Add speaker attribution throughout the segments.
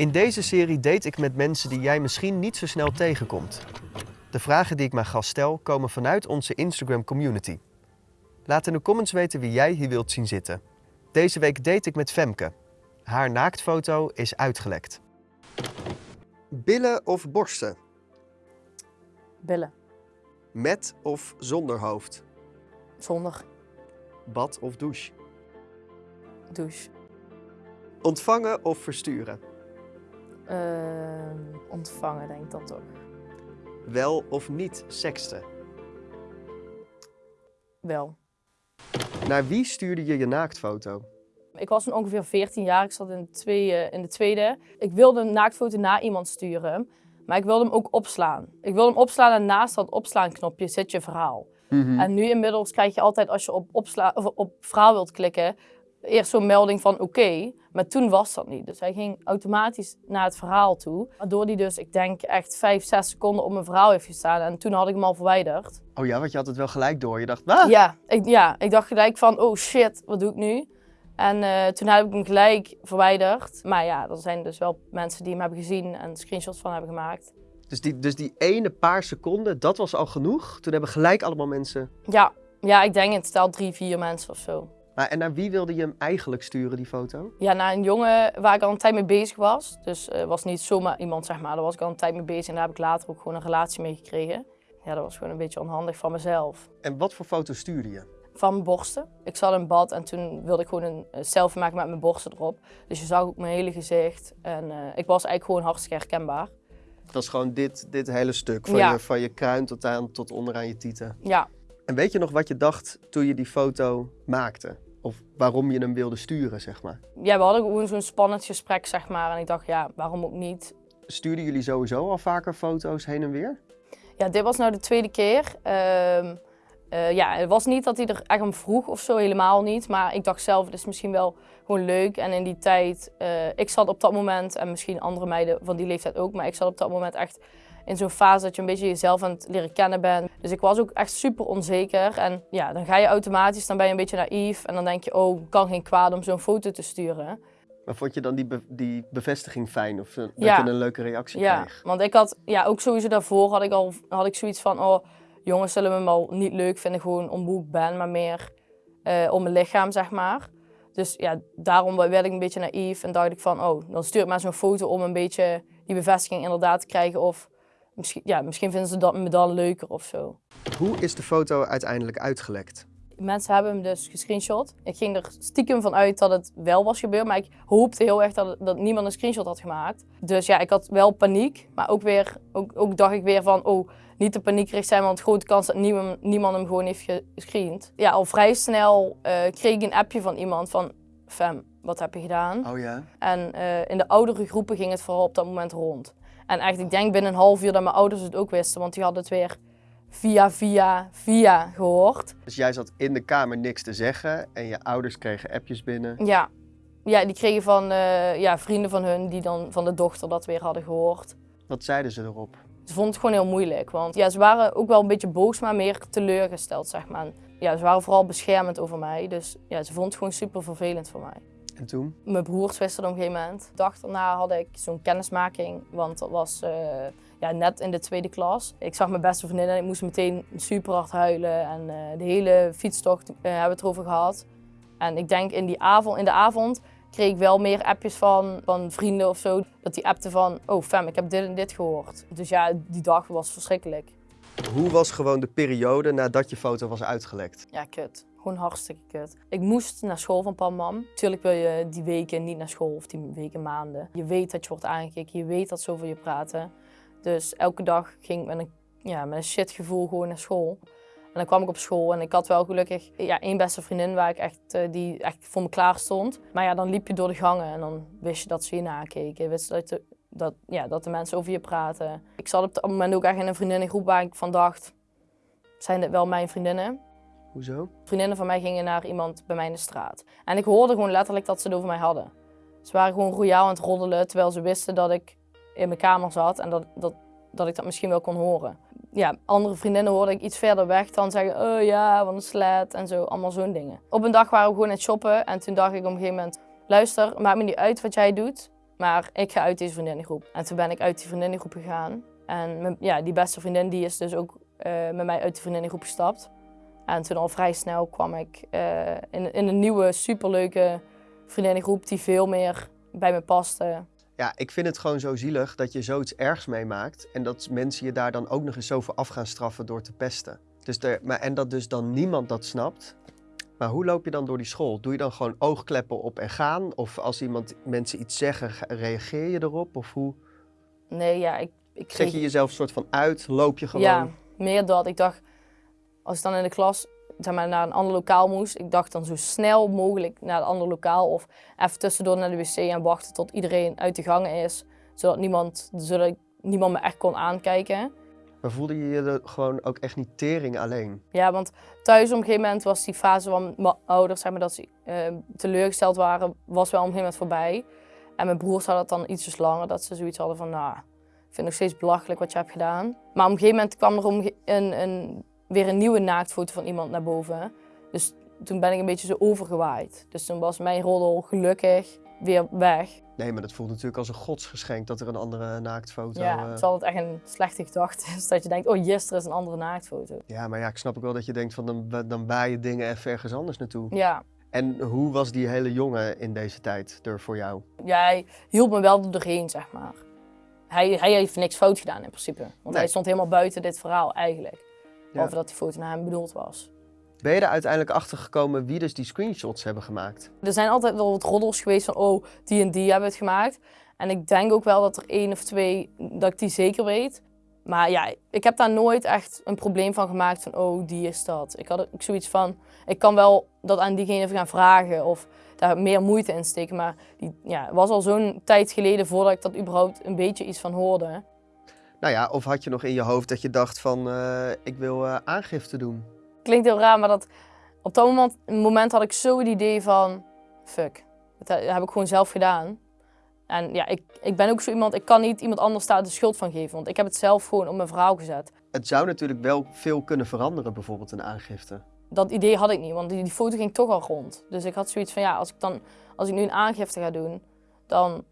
Speaker 1: In deze serie date ik met mensen die jij misschien niet zo snel tegenkomt. De vragen die ik mijn gast stel komen vanuit onze Instagram community. Laat in de comments weten wie jij hier wilt zien zitten. Deze week date ik met Femke. Haar naaktfoto is uitgelekt. Billen of borsten?
Speaker 2: Billen.
Speaker 1: Met of zonder hoofd?
Speaker 2: Zonder
Speaker 1: Bad of douche?
Speaker 2: douche.
Speaker 1: Ontvangen of versturen?
Speaker 2: Ehm, ontvangen, denk ik dan toch.
Speaker 1: Wel of niet seksten?
Speaker 2: Wel.
Speaker 1: Naar wie stuurde je je naaktfoto?
Speaker 2: Ik was toen ongeveer 14 jaar. Ik zat in de, tweede, in de tweede. Ik wilde een naaktfoto naar iemand sturen. Maar ik wilde hem ook opslaan. Ik wilde hem opslaan en naast dat opslaan knopje zit je verhaal. En nu inmiddels krijg je altijd als je op, opsla of op verhaal wilt klikken, eerst zo'n melding van oké. Maar toen was dat niet. Dus hij ging automatisch naar het verhaal toe. Waardoor hij dus, ik denk, echt 5, 6 seconden op mijn verhaal heeft gestaan. En toen had ik hem al verwijderd.
Speaker 1: Oh ja, want je had het wel gelijk door. Je dacht, ah!
Speaker 2: Ja, ik, ja, ik dacht gelijk van, oh shit, wat doe ik nu? En eh, toen heb ik hem gelijk verwijderd. Maar ja, er zijn dus wel mensen die hem hebben gezien en screenshots van hebben gemaakt.
Speaker 1: Dus die, dus die ene paar seconden, dat was al genoeg. Toen hebben gelijk allemaal mensen...
Speaker 2: Ja, ja ik denk in totaal drie, vier mensen of zo.
Speaker 1: Maar, en naar wie wilde je hem eigenlijk sturen, die foto?
Speaker 2: Ja, naar een jongen waar ik al een tijd mee bezig was. Dus het was niet zomaar iemand, zeg maar. Daar was ik al een tijd mee bezig en daar heb ik later ook gewoon een relatie mee gekregen. Ja, dat was gewoon een beetje onhandig van mezelf.
Speaker 1: En wat voor foto stuurde je?
Speaker 2: Van mijn borsten. Ik zat in bad en toen wilde ik gewoon een selfie maken met mijn borsten erop. Dus je zag ook mijn hele gezicht. En eh, ik was eigenlijk gewoon hartstikke herkenbaar.
Speaker 1: Dat is gewoon dit, dit hele stuk, van,
Speaker 2: Ja.
Speaker 1: je, van je kruin tot, aan, tot onderaan je tieten.
Speaker 2: Ja,
Speaker 1: En weet je nog wat je dacht toen je die foto maakte? Of waarom je hem wilde sturen, zeg maar?
Speaker 2: ja we hadden gewoon zo'n spannend gesprek, zeg maar. En ik dacht, ja, waarom ook niet?
Speaker 1: Stuurden jullie sowieso al vaker foto's heen en weer?
Speaker 2: Ja, dit was nou de tweede keer. Ehm, eh, ja, het was niet dat hij er echt om vroeg of zo, helemaal niet. Maar ik dacht zelf, het is misschien wel gewoon leuk. En in die tijd, eh, ik zat op dat moment, en misschien andere meiden van die leeftijd ook, maar ik zat op dat moment echt in zo'n fase dat je een beetje jezelf aan het leren kennen bent. Dus ik was ook echt super onzeker. En ja, dan ga je automatisch, dan ben je een beetje naïef. En dan denk je, oh, kan geen kwaad om zo'n foto te sturen.
Speaker 1: Maar vond je dan die, be- die bevestiging fijn? Of eh, dat
Speaker 2: Ja.
Speaker 1: je een leuke reactie
Speaker 2: Ja,
Speaker 1: kreeg?
Speaker 2: want ik had, ja, ook sowieso daarvoor had ik al had ik zoiets van, oh, jongens zullen me wel niet leuk vinden gewoon om hoe ik ben, maar meer eh, om mijn lichaam, zeg maar. Dus ja, daarom werd ik een beetje naïef en dacht ik van, oh, dan stuur ik maar zo'n foto om een beetje die bevestiging inderdaad te krijgen. Of misschien, ja, misschien vinden ze dat me dan leuker of zo.
Speaker 1: Hoe is de foto uiteindelijk uitgelekt?
Speaker 2: Mensen hebben hem dus gescreenshot. Ik ging er stiekem van uit dat het wel was gebeurd, maar ik hoopte heel erg dat, dat niemand een screenshot had gemaakt. Dus ja, ik had wel paniek, maar ook weer, ook, ook dacht ik weer van, oh, niet te paniekerig zijn, want grote kans dat niemand, niemand hem gewoon heeft gescreend. Ja, al vrij snel eh, kreeg ik een appje van iemand van, fam, wat heb je gedaan?
Speaker 1: Oh ja?
Speaker 2: En eh, in de oudere groepen ging het vooral op dat moment rond. En echt, ik denk binnen een half uur dat mijn ouders het ook wisten, want die hadden het weer via, via, via gehoord.
Speaker 1: Dus jij zat in de kamer niks te zeggen en je ouders kregen appjes binnen.
Speaker 2: Ja, ja die kregen van eh, ja, vrienden van hun die dan van de dochter dat weer hadden gehoord.
Speaker 1: Wat zeiden ze erop?
Speaker 2: Ze vonden het gewoon heel moeilijk, want ja, ze waren ook wel een beetje boos, maar meer teleurgesteld, zeg maar. Ja, ze waren vooral beschermend over mij, dus ja, ze vonden het gewoon super vervelend voor mij.
Speaker 1: En toen?
Speaker 2: Mijn broers wisten het op een gegeven moment. De dag daarna had ik zo'n kennismaking, want dat was eh, ja, net in de tweede klas. Ik zag mijn beste vriendin en ik moest meteen super hard huilen. En eh, de hele fietstocht eh, hebben we het erover gehad. En ik denk in, die avond, in de avond kreeg ik wel meer appjes van, van vrienden of zo. Dat die appten van, oh fam, ik heb dit en dit gehoord. Dus ja, die dag was verschrikkelijk.
Speaker 1: Hoe was gewoon de periode nadat je foto was uitgelekt?
Speaker 2: Ja, kut. Gewoon hartstikke kut. Ik moest naar school van pam mam. Tuurlijk wil je die weken niet naar school of die weken maanden. Je weet dat je wordt aangekeken, je weet dat ze over je praten. Dus elke dag ging ik met een, ja, met een shitgevoel gewoon naar school. En dan kwam ik op school en ik had wel gelukkig ja, één beste vriendin waar ik echt, eh, die echt voor me klaar stond. Maar ja, dan liep je door de gangen en dan wist je dat ze je nakeken. Wist dat, de, dat, ja, dat de mensen over je praten. Ik zat op dat moment ook echt in een vriendinnengroep waar ik van dacht, zijn dit wel mijn vriendinnen?
Speaker 1: Hoezo?
Speaker 2: Vriendinnen van mij gingen naar iemand bij mij in de straat. En ik hoorde gewoon letterlijk dat ze het over mij hadden. Ze waren gewoon royaal aan het roddelen, terwijl ze wisten dat ik in mijn kamer zat en dat, dat, dat ik dat misschien wel kon horen. Ja, andere vriendinnen hoorde ik iets verder weg dan zeggen, oh ja, wat een slet en zo, allemaal zo'n dingen. Op een dag waren we gewoon aan het shoppen en toen dacht ik op een gegeven moment, luister, maakt me niet uit wat jij doet, maar ik ga uit deze vriendinnengroep. En toen ben ik uit die vriendinnengroep gegaan. En ja, die beste vriendin die is dus ook eh, met mij uit de vriendinnengroep gestapt. En toen al vrij snel kwam ik eh, in, in een nieuwe, superleuke vriendinnengroep die veel meer bij me paste.
Speaker 1: Ja, ik vind het gewoon zo zielig dat je zoiets ergs meemaakt en dat mensen je daar dan ook nog eens zo voor af gaan straffen door te pesten. Dus er, maar, en dat dus dan niemand dat snapt. Maar hoe loop je dan door die school? Doe je dan gewoon oogkleppen op en gaan? Of als iemand mensen iets zeggen, reageer je erop? Of hoe
Speaker 2: Nee, ja, ik, ik kreeg...
Speaker 1: zet je jezelf soort van uit? Loop je gewoon?
Speaker 2: Ja, meer dat. Ik dacht, als ik dan in de klas zeg maar, naar een ander lokaal moest, ik dacht dan zo snel mogelijk naar een ander lokaal of even tussendoor naar de wc en wachten tot iedereen uit de gangen is, zodat niemand, zodat niemand me echt kon aankijken.
Speaker 1: Maar voelde je je er gewoon ook echt niet tering alleen?
Speaker 2: Ja, want thuis op een gegeven moment was die fase van mijn ouders, zeg maar, dat ze eh, teleurgesteld waren, was wel op een gegeven moment voorbij. En mijn broers hadden het dan ietsjes langer, dat ze zoiets hadden van, nou, ik vind het nog steeds belachelijk wat je hebt gedaan. Maar op een gegeven moment kwam er om een, een, weer een nieuwe naaktfoto van iemand naar boven. Dus toen ben ik een beetje zo overgewaaid. Dus toen was mijn roddel gelukkig weer weg.
Speaker 1: Nee, maar dat voelt natuurlijk als een godsgeschenk dat er een andere naaktfoto...
Speaker 2: ja,
Speaker 1: eh,
Speaker 2: het echt een slechte gedachte is, dat je denkt, oh yes, er is een andere naaktfoto.
Speaker 1: Ja, maar ja, ik snap ook wel dat je denkt van dan, dan baai je dingen even ergens anders naartoe.
Speaker 2: Ja,
Speaker 1: En hoe was die hele jongen in deze tijd er voor jou?
Speaker 2: Ja, hij hielp me wel doorheen, zeg maar. Hij, hij heeft niks fout gedaan in principe. Want
Speaker 1: Nee.
Speaker 2: hij stond helemaal buiten dit verhaal eigenlijk.
Speaker 1: Ja.
Speaker 2: dat die foto naar hem bedoeld was.
Speaker 1: Ben je er uiteindelijk achter gekomen wie dus die screenshots hebben gemaakt?
Speaker 2: Er zijn altijd wel wat roddels geweest van, oh, die en die hebben het gemaakt. En ik denk ook wel dat er één of twee, dat ik die zeker weet. Maar ja, ik heb daar nooit echt een probleem van gemaakt van, oh, die is dat. Ik had ook zoiets van, ik kan wel dat aan diegene even gaan vragen of daar meer moeite in steken. Maar die, ja, het was al zo'n tijd geleden voordat ik dat überhaupt een beetje iets van hoorde.
Speaker 1: Nou ja, of had je nog in je hoofd dat je dacht van eh, ik wil eh, aangifte doen?
Speaker 2: Klinkt heel raar, maar dat, op dat moment, moment had ik zo het idee van, fuck, dat he- heb ik gewoon zelf gedaan. En ja, ik, ik ben ook zo iemand, ik kan niet iemand anders daar de schuld van geven, want ik heb het zelf gewoon op mijn verhaal gezet.
Speaker 1: Het zou natuurlijk wel veel kunnen veranderen, bijvoorbeeld een aangifte.
Speaker 2: Dat idee had ik niet, want die, die foto ging toch al rond. Dus ik had zoiets van, ja, als ik, dan, als ik nu een aangifte ga doen, dan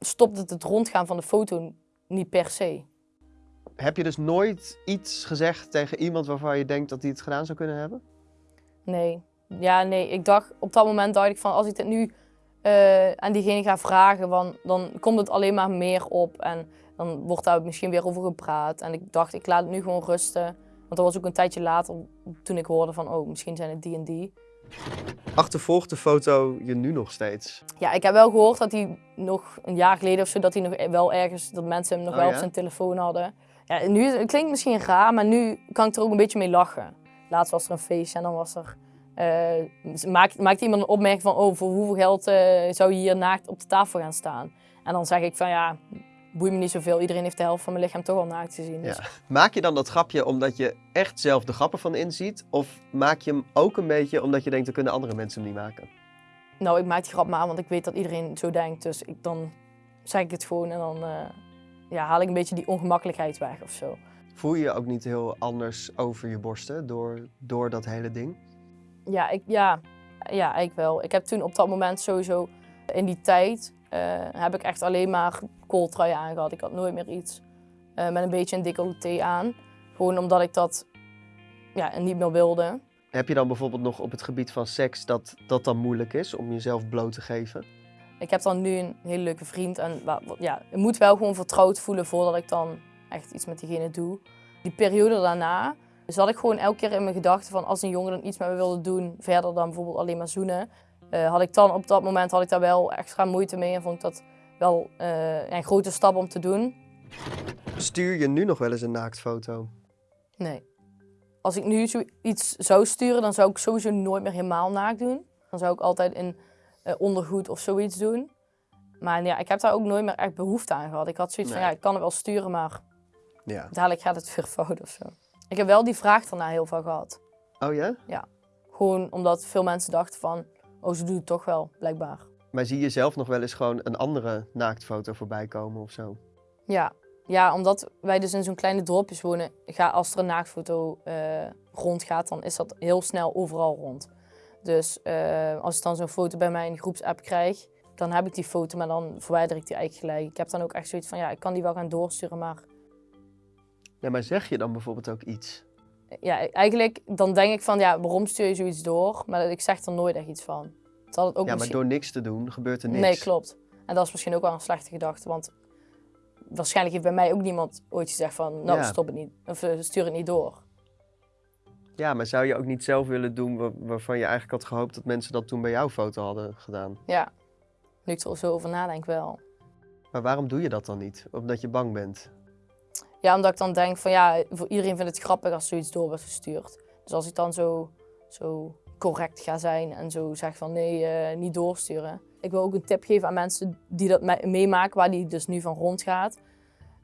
Speaker 2: stopt het het rondgaan van de foto niet per se.
Speaker 1: Heb je dus nooit iets gezegd tegen iemand waarvan je denkt dat die het gedaan zou kunnen hebben?
Speaker 2: Nee. Ja, nee. Ik dacht, op dat moment dacht ik van, als ik dit nu eh, aan diegene ga vragen, dan, dan komt het alleen maar meer op. En dan wordt daar misschien weer over gepraat. En ik dacht, ik laat het nu gewoon rusten. Want dat was ook een tijdje later toen ik hoorde van, oh, misschien zijn het die en die.
Speaker 1: Achtervolgt de foto je nu nog steeds?
Speaker 2: Ja, ik heb wel gehoord dat hij nog een jaar geleden of zo, dat hij nog wel ergens, dat mensen hem nog
Speaker 1: Oh,
Speaker 2: wel
Speaker 1: ja?
Speaker 2: op zijn telefoon hadden. Ja, nu het klinkt misschien raar, maar nu kan ik er ook een beetje mee lachen. Laatst was er een feestje en dan was er, eh, maakt, maakte iemand een opmerking van, oh, voor hoeveel geld eh, zou je hier naakt op de tafel gaan staan? En dan zeg ik van, ja, boeit me niet zoveel, iedereen heeft de helft van mijn lichaam toch al naakt gezien. Dus
Speaker 1: Ja. Maak je dan dat grapje omdat je echt zelf de grappen van inziet? Of maak je hem ook een beetje omdat je denkt, dan kunnen andere mensen hem niet maken?
Speaker 2: Nou, ik maak die grap maar, want ik weet dat iedereen zo denkt. Dus ik, dan zeg ik het gewoon en dan eh, ja, haal ik een beetje die ongemakkelijkheid weg of zo.
Speaker 1: Voel je je ook niet heel anders over je borsten door, door dat hele ding?
Speaker 2: Ja, ik, ja, ja, ik wel. Ik heb toen op dat moment sowieso in die tijd eh, heb ik echt alleen maar kooltrui aangehad. Ik had nooit meer iets eh, met een beetje een decolleté aan. Gewoon omdat ik dat ja, niet meer wilde.
Speaker 1: Heb je dan bijvoorbeeld nog op het gebied van seks dat dat dan moeilijk is om jezelf bloot te geven?
Speaker 2: Ik heb dan nu een hele leuke vriend en ja, ik moet wel gewoon vertrouwd voelen voordat ik dan echt iets met diegene doe. Die periode daarna zat ik gewoon elke keer in mijn gedachten van als een jongen dan iets met me wilde doen, verder dan bijvoorbeeld alleen maar zoenen, eh, had ik dan op dat moment had ik daar wel extra moeite mee en vond ik dat wel eh, een grote stap om te doen.
Speaker 1: Stuur je nu nog wel eens een naaktfoto?
Speaker 2: Nee. Als ik nu zoiets zou sturen, dan zou ik sowieso nooit meer helemaal naakt doen. Dan zou ik altijd in ondergoed of zoiets doen. Maar ja, ik heb daar ook nooit meer echt behoefte aan gehad. Ik had zoiets van, ja, ik kan het wel sturen, maar
Speaker 1: Ja.
Speaker 2: dadelijk gaat het weer fout of zo. Ik heb wel die vraag daarna heel veel gehad.
Speaker 1: Oh ja?
Speaker 2: Gewoon omdat veel mensen dachten van, oh, ze doet het toch wel, blijkbaar.
Speaker 1: Maar zie je zelf nog wel eens gewoon een andere naaktfoto voorbij komen of zo?
Speaker 2: Ja. ja, omdat wij dus in zo'n kleine dorpjes wonen, ga, als er een naaktfoto eh, rondgaat, dan is dat heel snel overal rond. Dus eh, als ik dan zo'n foto bij mij in de groepsapp krijg, dan heb ik die foto, maar dan verwijder ik die eigenlijk gelijk. Ik heb dan ook echt zoiets van, ja, ik kan die wel gaan doorsturen, maar
Speaker 1: Ja, maar zeg je dan bijvoorbeeld ook iets?
Speaker 2: ja, eigenlijk dan denk ik van, ja, waarom stuur je zoiets door? Maar ik zeg er nooit echt iets van. Het ook
Speaker 1: ja, maar
Speaker 2: misschien-
Speaker 1: door niks te doen gebeurt er niks.
Speaker 2: Nee, klopt. En dat is misschien ook wel een slechte gedachte, want waarschijnlijk heeft bij mij ook niemand ooit gezegd van, nou,
Speaker 1: Ja.
Speaker 2: stop het niet, of eh, stuur het niet door.
Speaker 1: Ja, maar zou je ook niet zelf willen doen wa- waarvan je eigenlijk had gehoopt dat mensen dat toen bij jouw foto hadden gedaan?
Speaker 2: Ja, nu ik er zo over nadenk wel.
Speaker 1: Maar waarom doe je dat dan niet? Omdat je bang bent?
Speaker 2: Ja, omdat ik dan denk van ja, voor iedereen vindt het grappig als zoiets door wordt gestuurd. Dus als ik dan zo, zo correct ga zijn en zo zeg van nee, eh, niet doorsturen. Ik wil ook een tip geven aan mensen die dat me- meemaken, waar die dus nu van rondgaat.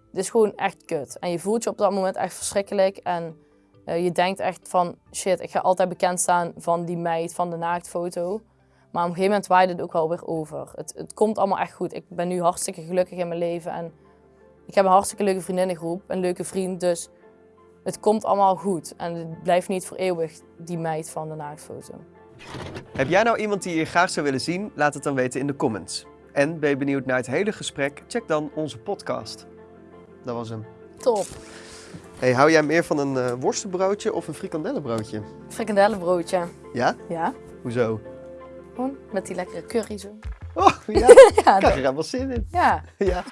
Speaker 2: Het is gewoon echt kut. En je voelt je op dat moment echt verschrikkelijk. En eh, je denkt echt van shit, ik ga altijd bekend staan van die meid, van de naaktfoto. Maar op een gegeven moment waait het ook wel weer over. Het, het komt allemaal echt goed. Ik ben nu hartstikke gelukkig in mijn leven. En ik heb een hartstikke leuke vriendinnengroep, een leuke vriend, dus het komt allemaal goed. En het blijft niet voor eeuwig die meid van de naaktfoto.
Speaker 1: Heb jij nou iemand die je graag zou willen zien? Laat het dan weten in de comments. En ben je benieuwd naar het hele gesprek? Check dan onze podcast. Dat was hem.
Speaker 2: Top.
Speaker 1: Hey, hou jij meer van een eh, worstenbroodje of een frikandellenbroodje?
Speaker 2: Frikandellenbroodje.
Speaker 1: Ja?
Speaker 2: Ja,
Speaker 1: Hoezo?
Speaker 2: gewoon met die lekkere curry zo.
Speaker 1: Oh, ja.
Speaker 2: Ja,
Speaker 1: Ik krijg er helemaal zin in.
Speaker 2: ja.
Speaker 1: Ja.